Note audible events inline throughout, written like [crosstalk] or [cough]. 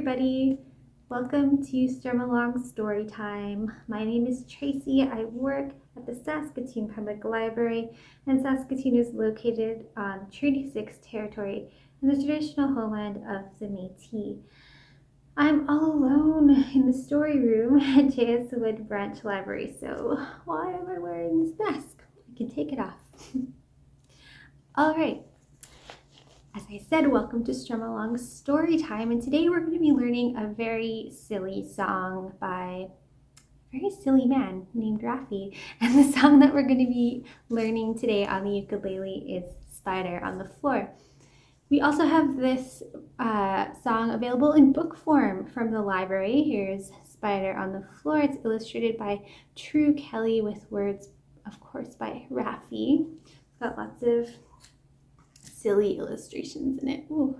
everybody. Welcome to Strum Along Story Time. My name is Tracy. I work at the Saskatoon Public Library, and Saskatoon is located on Treaty 6 territory in the traditional homeland of the Métis. I'm all alone in the story room at J.S. Wood Branch Library, so why am I wearing this mask? I can take it off. [laughs] all right. As I said, welcome to Strum Along Story Time, and today we're going to be learning a very silly song by a very silly man named Raffi. And the song that we're going to be learning today on the ukulele is Spider on the Floor. We also have this uh, song available in book form from the library. Here's Spider on the Floor. It's illustrated by True Kelley with words, of course, by Raffi. It's got lots of silly illustrations in it. Ooh,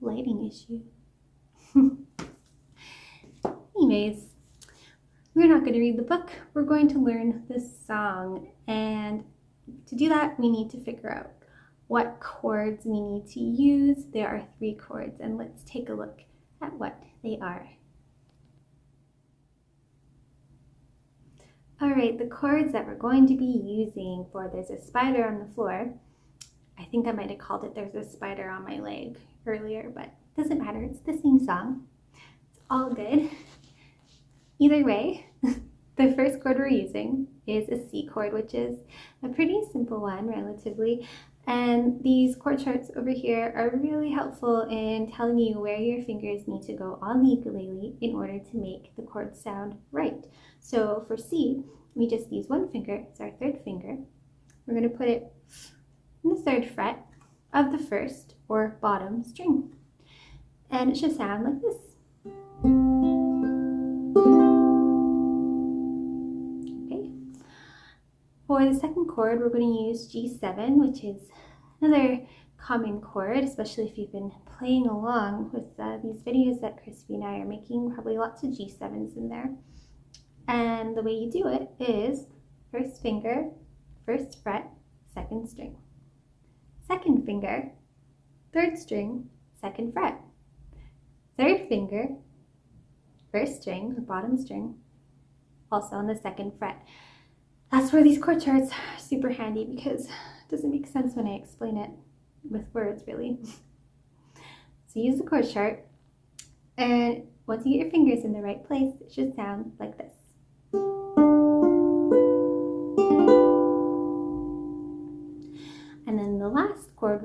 lighting issue. [laughs] Anyways, we're not going to read the book. We're going to learn this song. And to do that, we need to figure out what chords we need to use. There are three chords, and let's take a look at what they are. All right, the chords that we're going to be using for There's a Spider on the Floor I think I might have called it There's a Spider on My Leg earlier, but doesn't matter. It's the same song. It's all good. Either way, [laughs] the first chord we're using is a C chord, which is a pretty simple one relatively. And these chord charts over here are really helpful in telling you where your fingers need to go on the ukulele in order to make the chords sound right. So for C, we just use one finger, it's our third finger. We're going to put it the third fret of the first or bottom string. And it should sound like this. Okay. For the second chord, we're going to use G7, which is another common chord, especially if you've been playing along with uh, these videos that Crispy and I are making, probably lots of G7s in there. And the way you do it is first finger, first fret, second string second finger, third string, second fret, third finger, first string, the bottom string, also on the second fret. That's where these chord charts are super handy because it doesn't make sense when I explain it with words really. [laughs] so use the chord chart and once you get your fingers in the right place, it should sound like this.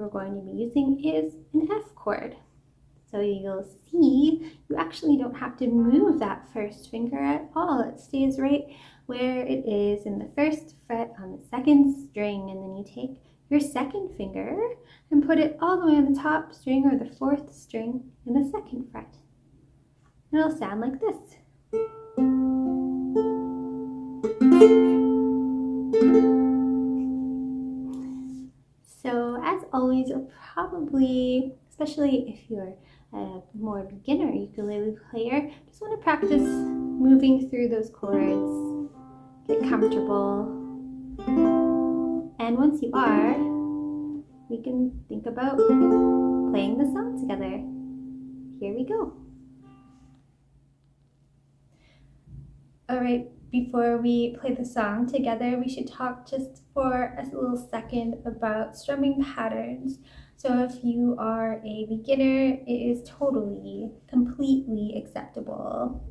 We're going to be using is an F chord. So you'll see you actually don't have to move that first finger at all. It stays right where it is in the first fret on the second string and then you take your second finger and put it all the way on the top string or the fourth string in the second fret. It'll sound like this. Always probably, especially if you're a more beginner ukulele player, just want to practice moving through those chords, get comfortable. And once you are, we can think about playing the song together. Here we go. All right, before we play the song together, we should talk just for a little second about strumming patterns. So if you are a beginner, it is totally, completely acceptable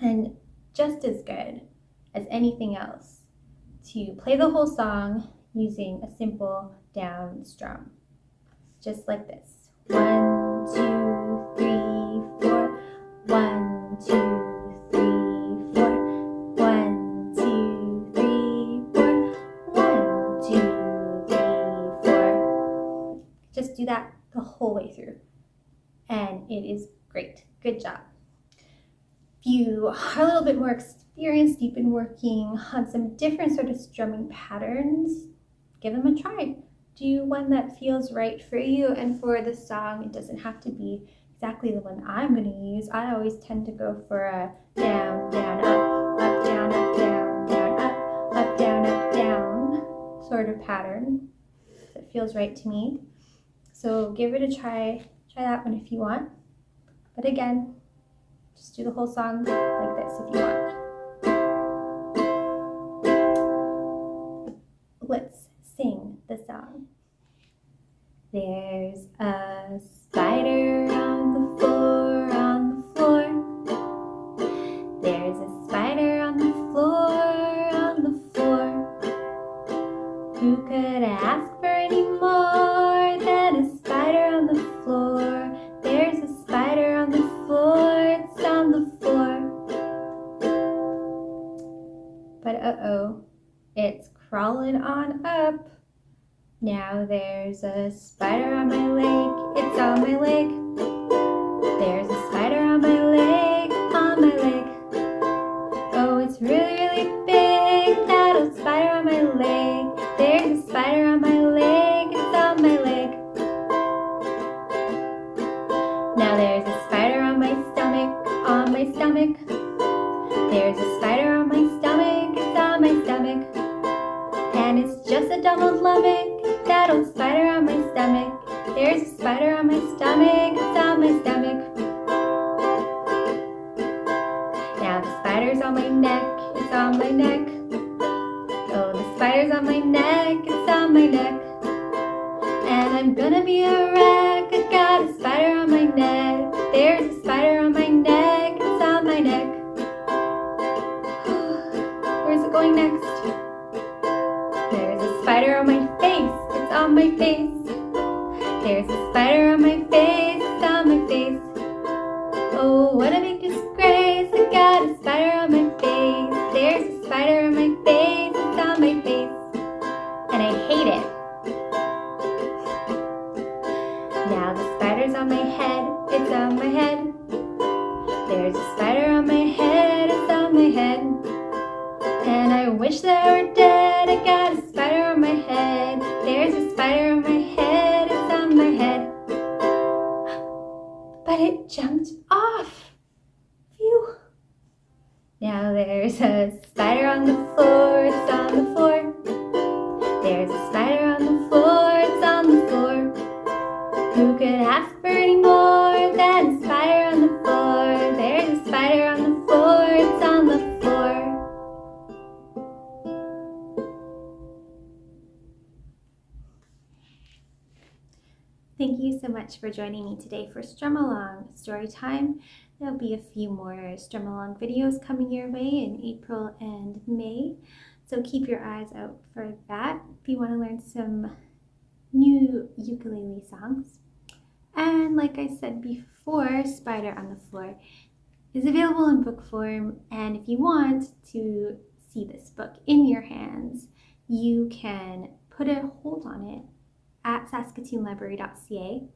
and just as good as anything else to play the whole song using a simple down strum, just like this. One, the whole way through. And it is great. Good job. If you are a little bit more experienced, you've been working on some different sort of strumming patterns, give them a try. Do one that feels right for you. And for the song, it doesn't have to be exactly the one I'm going to use. I always tend to go for a down, down, up, up, down, up, down, down, up, up, down, up, down sort of pattern that feels right to me. So give it a try. Try that one if you want. But again, just do the whole song like this if you want. Let's sing the song. There's a But uh-oh, it's crawling on up. Now there's a spider on my leg, it's on my leg. There's just a double stomach, that old spider on my stomach. There's a spider on my stomach, it's on my stomach. Now the spider's on my neck, it's on my neck. Oh, the spider's on my neck, it's on my neck. And I'm gonna be a wreck, I got a spider on my neck. There's a spider on my neck, spider on my face, it's on my face. There's a spider on my face, it's on my face. Oh, what a big disgrace, I got a spider on my face. There's a spider on my face, it's on my face. And I hate it. Now the spider's on my head, it's on my head. There's a spider on my head, it's on my head. And I wish I were dead, I got a But it jumped off. Phew. Now there's a spider on the floor, much for joining me today for Strum Along Story Time. There'll be a few more Strum Along videos coming your way in April and May, so keep your eyes out for that if you want to learn some new ukulele songs. And like I said before, Spider on the Floor is available in book form, and if you want to see this book in your hands, you can put a hold on it at saskatoonlibrary.ca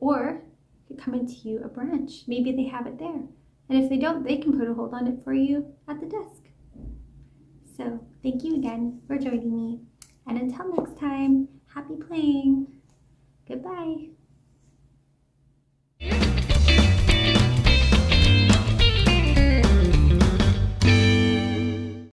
or could come into you a branch. Maybe they have it there. And if they don't, they can put a hold on it for you at the desk. So thank you again for joining me. And until next time, happy playing. Goodbye.